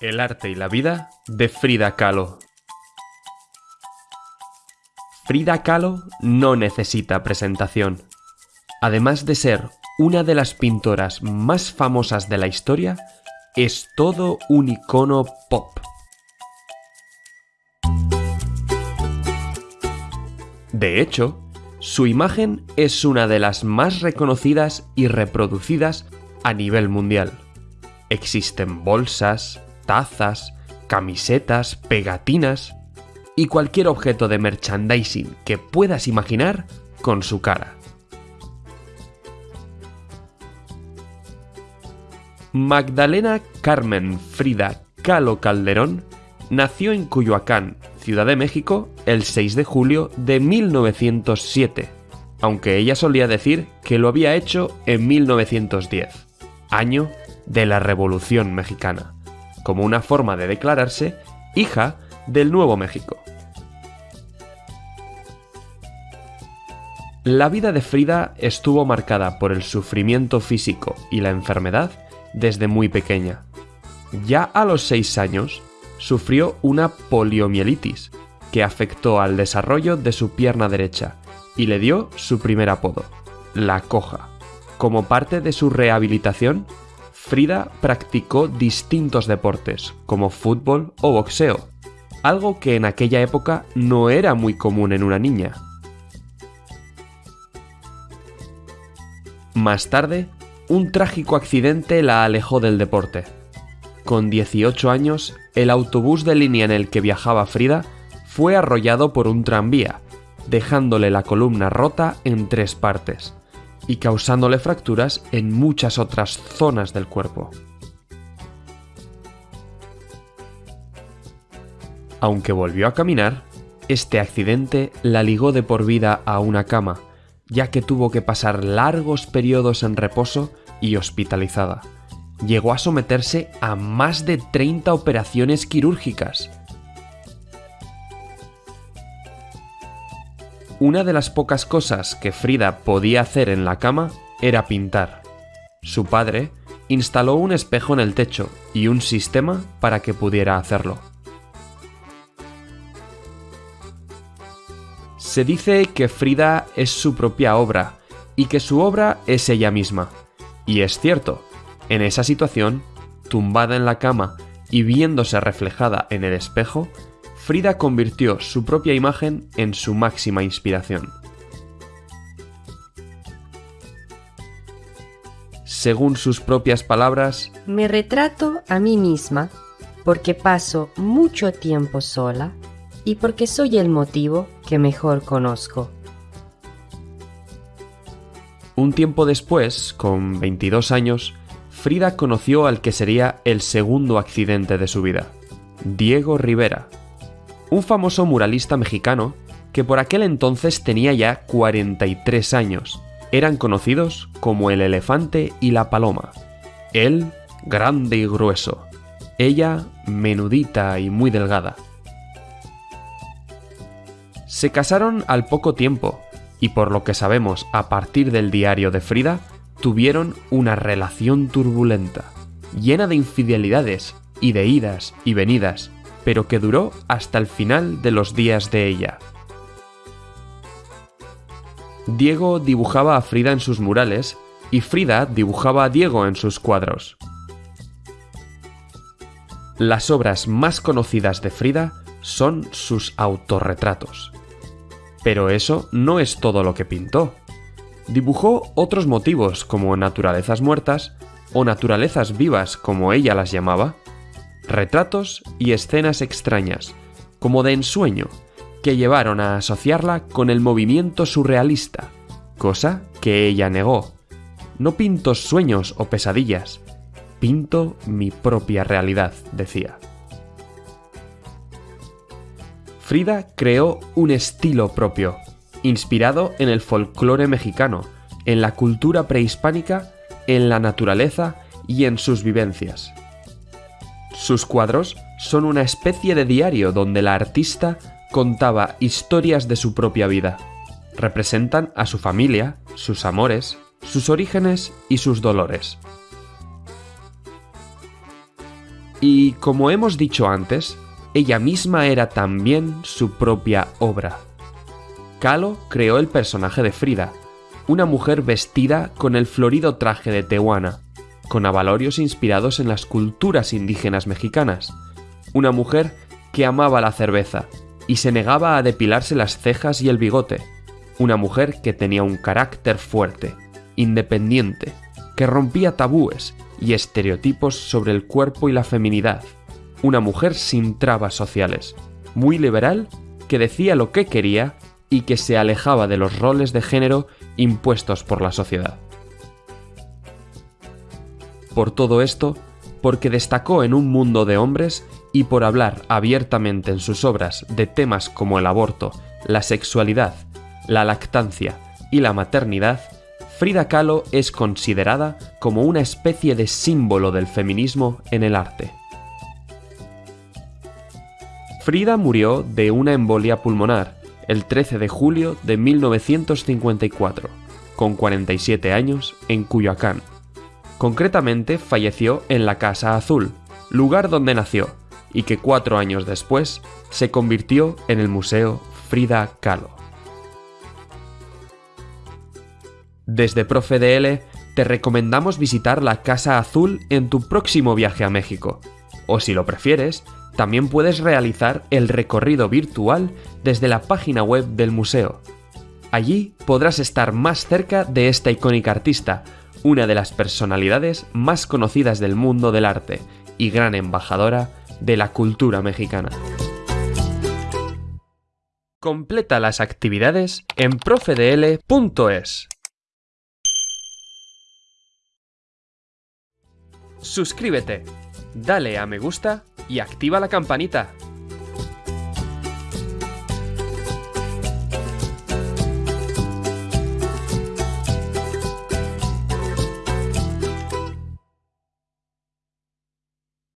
El arte y la vida de Frida Kahlo. Frida Kahlo no necesita presentación. Además de ser una de las pintoras más famosas de la historia, es todo un icono pop. De hecho, su imagen es una de las más reconocidas y reproducidas a nivel mundial. Existen bolsas, tazas, camisetas, pegatinas y cualquier objeto de merchandising que puedas imaginar con su cara. Magdalena Carmen Frida Kahlo Calderón nació en Cuyoacán, Ciudad de México, el 6 de julio de 1907, aunque ella solía decir que lo había hecho en 1910, año de la Revolución Mexicana, como una forma de declararse hija del Nuevo México. La vida de Frida estuvo marcada por el sufrimiento físico y la enfermedad desde muy pequeña. Ya a los 6 años, sufrió una poliomielitis que afectó al desarrollo de su pierna derecha y le dio su primer apodo, la coja. Como parte de su rehabilitación, Frida practicó distintos deportes, como fútbol o boxeo, algo que en aquella época no era muy común en una niña. Más tarde, un trágico accidente la alejó del deporte. Con 18 años, el autobús de línea en el que viajaba Frida fue arrollado por un tranvía, dejándole la columna rota en tres partes y causándole fracturas en muchas otras zonas del cuerpo. Aunque volvió a caminar, este accidente la ligó de por vida a una cama, ya que tuvo que pasar largos periodos en reposo y hospitalizada. Llegó a someterse a más de 30 operaciones quirúrgicas. Una de las pocas cosas que Frida podía hacer en la cama era pintar. Su padre instaló un espejo en el techo y un sistema para que pudiera hacerlo. Se dice que Frida es su propia obra y que su obra es ella misma. Y es cierto, en esa situación, tumbada en la cama y viéndose reflejada en el espejo, Frida convirtió su propia imagen en su máxima inspiración. Según sus propias palabras, Me retrato a mí misma porque paso mucho tiempo sola y porque soy el motivo que mejor conozco. un tiempo después, con 22 años, Frida conoció al que sería el segundo accidente de su vida, Diego Rivera, un famoso muralista mexicano que por aquel entonces tenía ya 43 años. Eran conocidos como el elefante y la paloma. Él, grande y grueso. Ella, menudita y muy delgada. Se casaron al poco tiempo y por lo que sabemos a partir del diario de Frida, tuvieron una relación turbulenta, llena de infidelidades y de idas y venidas, pero que duró hasta el final de los días de ella. Diego dibujaba a Frida en sus murales y Frida dibujaba a Diego en sus cuadros. Las obras más conocidas de Frida son sus autorretratos. Pero eso no es todo lo que pintó. Dibujó otros motivos como naturalezas muertas o naturalezas vivas como ella las llamaba, retratos y escenas extrañas, como de ensueño, que llevaron a asociarla con el movimiento surrealista, cosa que ella negó. No pinto sueños o pesadillas, pinto mi propia realidad, decía. Frida creó un estilo propio, inspirado en el folclore mexicano, en la cultura prehispánica, en la naturaleza y en sus vivencias. Sus cuadros son una especie de diario donde la artista contaba historias de su propia vida. Representan a su familia, sus amores, sus orígenes y sus dolores. Y como hemos dicho antes, ella misma era también su propia obra. Kahlo creó el personaje de Frida, una mujer vestida con el florido traje de Tehuana, con avalorios inspirados en las culturas indígenas mexicanas, una mujer que amaba la cerveza y se negaba a depilarse las cejas y el bigote, una mujer que tenía un carácter fuerte, independiente, que rompía tabúes y estereotipos sobre el cuerpo y la feminidad, una mujer sin trabas sociales, muy liberal, que decía lo que quería y que se alejaba de los roles de género impuestos por la sociedad. Por todo esto, porque destacó en un mundo de hombres y por hablar abiertamente en sus obras de temas como el aborto, la sexualidad, la lactancia y la maternidad, Frida Kahlo es considerada como una especie de símbolo del feminismo en el arte. Frida murió de una embolia pulmonar el 13 de julio de 1954, con 47 años, en Cuyoacán. Concretamente falleció en la Casa Azul, lugar donde nació, y que cuatro años después se convirtió en el Museo Frida Kahlo. Desde ProfeDL te recomendamos visitar la Casa Azul en tu próximo viaje a México, o si lo prefieres, también puedes realizar el recorrido virtual desde la página web del museo. Allí podrás estar más cerca de esta icónica artista, una de las personalidades más conocidas del mundo del arte y gran embajadora de la cultura mexicana. Completa las actividades en profedl.es. Suscríbete, dale a me gusta y activa la campanita